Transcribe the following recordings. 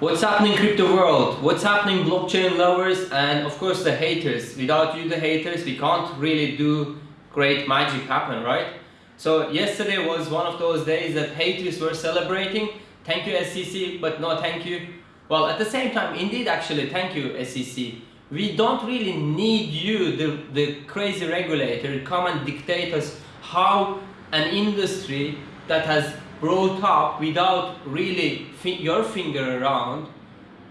What's happening crypto world? What's happening blockchain lovers and of course the haters. Without you the haters we can't really do great magic happen, right? So yesterday was one of those days that haters were celebrating. Thank you SEC but no thank you. Well at the same time indeed actually thank you SEC. We don't really need you the, the crazy regulator come and dictate us how an industry that has brought up without really your finger around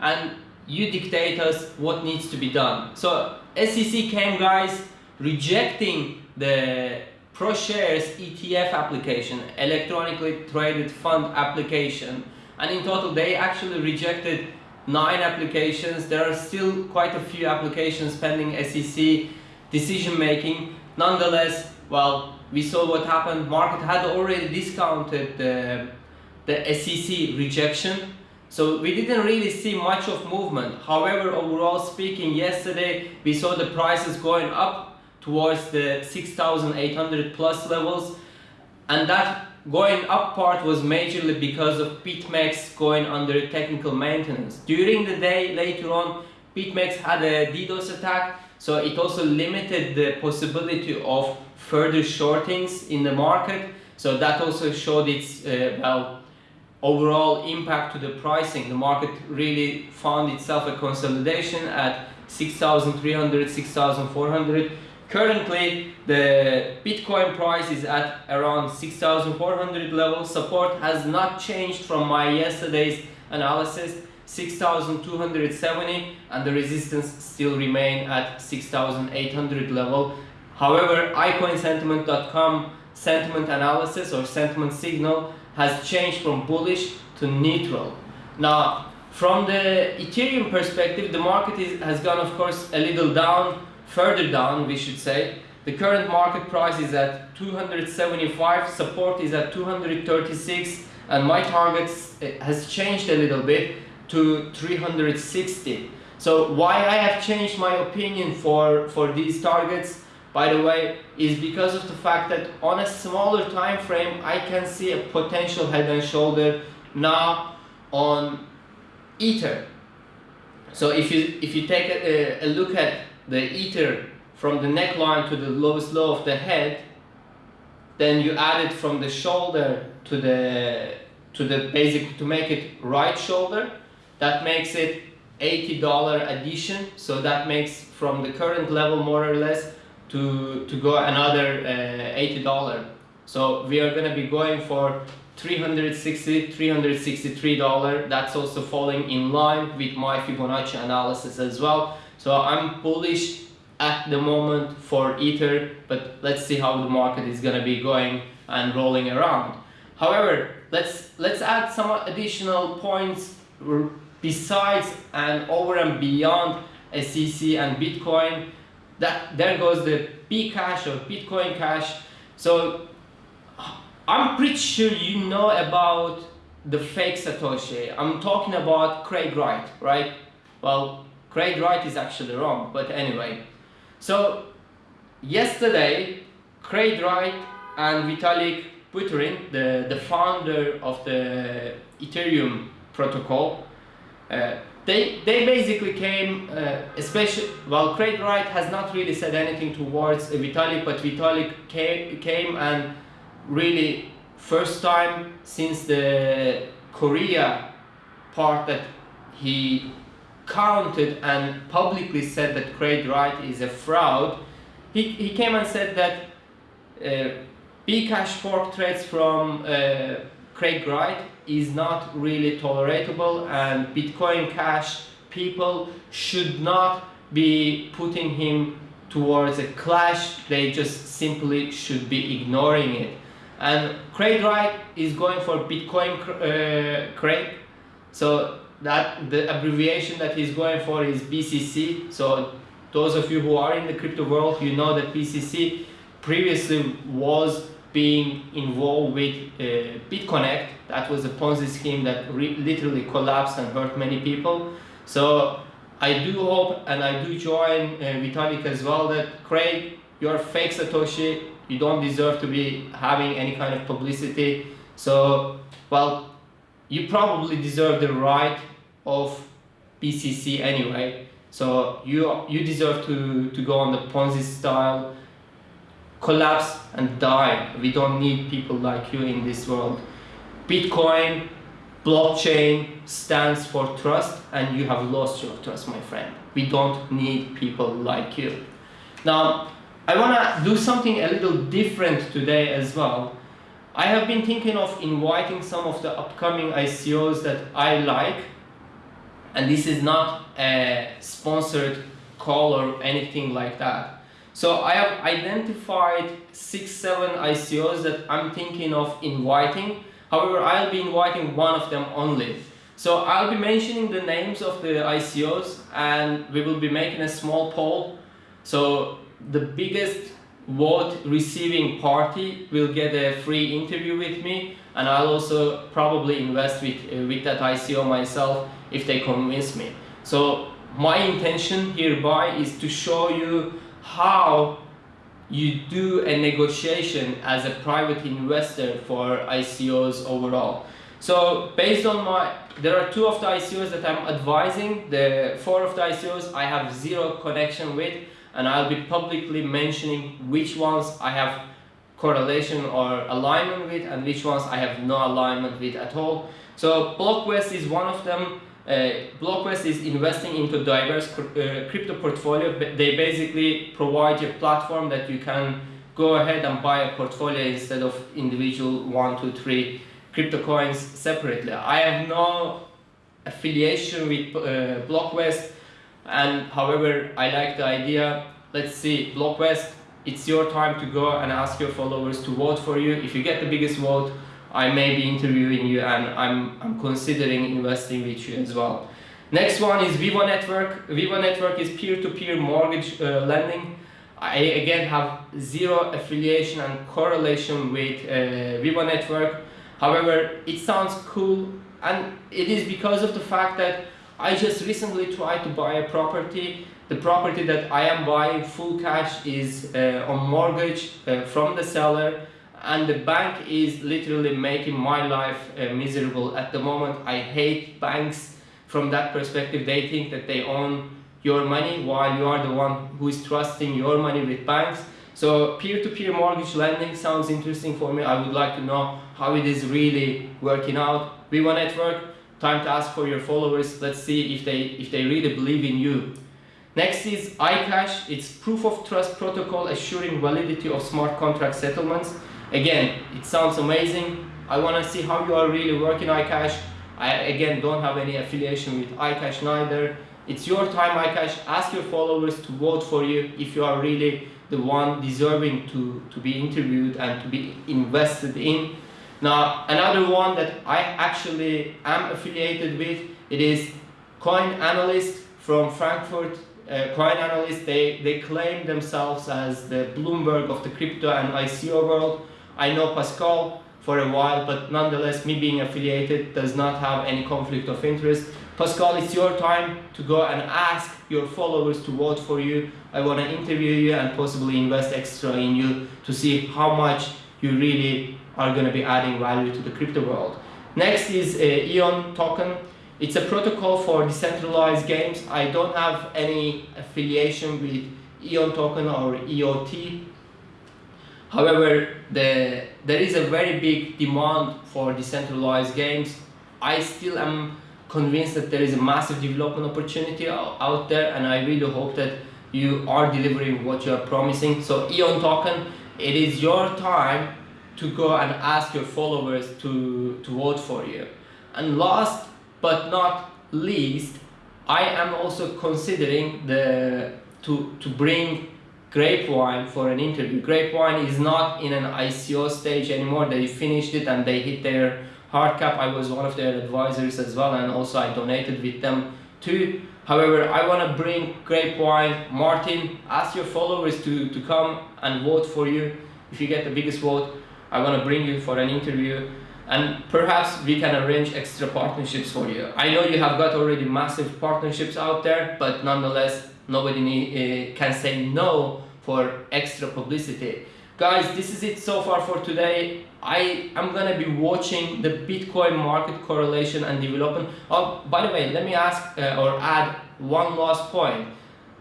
and you dictate us what needs to be done. So SEC came guys rejecting the ProShares ETF application, electronically traded fund application and in total they actually rejected nine applications. There are still quite a few applications pending SEC decision making. Nonetheless, well, we saw what happened. Market had already discounted the, the SEC rejection. So we didn't really see much of movement. However, overall speaking, yesterday we saw the prices going up towards the 6,800 plus levels. And that going up part was majorly because of BitMEX going under technical maintenance. During the day, later on, BitMEX had a DDoS attack, so it also limited the possibility of further shortings in the market. So that also showed its uh, well overall impact to the pricing. The market really found itself a consolidation at 6,300, 6,400. Currently, the Bitcoin price is at around 6,400 level. Support has not changed from my yesterday's analysis. 6,270 and the resistance still remain at 6,800 level. However, iCoinSentiment.com sentiment analysis or sentiment signal has changed from bullish to neutral. Now, from the Ethereum perspective, the market is, has gone, of course, a little down, further down, we should say. The current market price is at 275, support is at 236, and my target eh, has changed a little bit to 360. So why I have changed my opinion for, for these targets by the way, is because of the fact that on a smaller time frame, I can see a potential head and shoulder now on Ether. So if you if you take a, a look at the Ether from the neckline to the lowest low of the head, then you add it from the shoulder to the to the basic to make it right shoulder. That makes it $80 addition. So that makes from the current level more or less to, to go another uh, $80. So we are going to be going for 360 $363. That's also falling in line with my Fibonacci analysis as well. So I'm bullish at the moment for Ether, but let's see how the market is going to be going and rolling around. However, let's let's add some additional points besides and over and beyond SEC and Bitcoin that there goes the Bcash or Bitcoin Cash. So I'm pretty sure you know about the fake Satoshi. I'm talking about Craig Wright, right? Well, Craig Wright is actually wrong, but anyway. So yesterday, Craig Wright and Vitalik Buterin, the, the founder of the Ethereum protocol, they they basically came uh, especially well Craig Wright has not really said anything towards uh, Vitalik but Vitalik came, came and really first time since the Korea part that he counted and publicly said that Craig Wright is a fraud he, he came and said that uh, Bcash fork threads from uh, Craig Wright is not really tolerable and Bitcoin Cash people should not be putting him towards a clash, they just simply should be ignoring it. And Craig Wright is going for Bitcoin uh, Craig, so that the abbreviation that he's going for is BCC. So those of you who are in the crypto world, you know that BCC previously was being involved with uh, BitConnect. That was a Ponzi scheme that literally collapsed and hurt many people. So I do hope and I do join uh, Vitalik as well that Craig, you're fake Satoshi. You don't deserve to be having any kind of publicity. So, well, you probably deserve the right of BCC anyway. So you you deserve to, to go on the Ponzi style, collapse and die. We don't need people like you in this world. Bitcoin, blockchain stands for trust and you have lost your trust, my friend. We don't need people like you. Now, I want to do something a little different today as well. I have been thinking of inviting some of the upcoming ICOs that I like and this is not a sponsored call or anything like that. So I have identified six, seven ICOs that I'm thinking of inviting. However, I'll be inviting one of them only. So I'll be mentioning the names of the ICOs and we will be making a small poll. So the biggest vote receiving party will get a free interview with me and I'll also probably invest with, uh, with that ICO myself if they convince me. So my intention hereby is to show you how you do a negotiation as a private investor for ICOs overall. So based on my, there are two of the ICOs that I'm advising, the four of the ICOs I have zero connection with and I'll be publicly mentioning which ones I have correlation or alignment with and which ones I have no alignment with at all. So Blockvest is one of them. Uh, Blockvest is investing into diverse uh, crypto portfolio. They basically provide a platform that you can go ahead and buy a portfolio instead of individual one, two, three crypto coins separately. I have no affiliation with uh, Blockvest and however I like the idea. Let's see, Blockvest, it's your time to go and ask your followers to vote for you. If you get the biggest vote, I may be interviewing you and I'm, I'm considering investing with you as well. Next one is Viva Network. Viva Network is peer-to-peer -peer mortgage uh, lending. I again have zero affiliation and correlation with uh, Viva Network. However, it sounds cool and it is because of the fact that I just recently tried to buy a property. The property that I am buying full cash is uh, on mortgage uh, from the seller and the bank is literally making my life uh, miserable at the moment. I hate banks from that perspective. They think that they own your money while you are the one who is trusting your money with banks. So peer-to-peer -peer mortgage lending sounds interesting for me. I would like to know how it is really working out. we Viva Network, time to ask for your followers. Let's see if they, if they really believe in you. Next is iCash. It's proof of trust protocol assuring validity of smart contract settlements. Again, it sounds amazing. I want to see how you are really working iCash. I again don't have any affiliation with iCash neither. It's your time iCash. Ask your followers to vote for you if you are really the one deserving to, to be interviewed and to be invested in. Now, another one that I actually am affiliated with, it is Coin Analyst from Frankfurt. Uh, coin Analyst, they, they claim themselves as the Bloomberg of the crypto and ICO world. I know Pascal for a while, but nonetheless, me being affiliated does not have any conflict of interest. Pascal, it's your time to go and ask your followers to vote for you. I want to interview you and possibly invest extra in you to see how much you really are going to be adding value to the crypto world. Next is a EON token. It's a protocol for decentralized games. I don't have any affiliation with EON token or EOT However, the, there is a very big demand for decentralized games. I still am convinced that there is a massive development opportunity out there and I really hope that you are delivering what you are promising. So EON token, it is your time to go and ask your followers to, to vote for you. And last but not least, I am also considering the to, to bring Grapevine for an interview. Grapevine is not in an ICO stage anymore. They finished it and they hit their hard cap. I was one of their advisors as well and also I donated with them too. However, I want to bring Grapevine. Martin, ask your followers to, to come and vote for you. If you get the biggest vote, I want to bring you for an interview and perhaps we can arrange extra partnerships for you. I know you have got already massive partnerships out there, but nonetheless, nobody uh, can say no for extra publicity. guys this is it so far for today i am gonna be watching the bitcoin market correlation and development oh by the way let me ask uh, or add one last point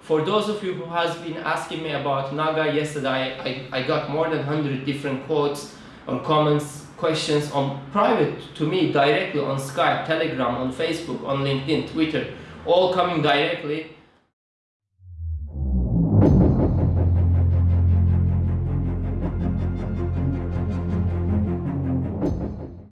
for those of you who has been asking me about naga yesterday i, I got more than 100 different quotes or comments questions on private to me directly on skype telegram on facebook on linkedin twitter all coming directly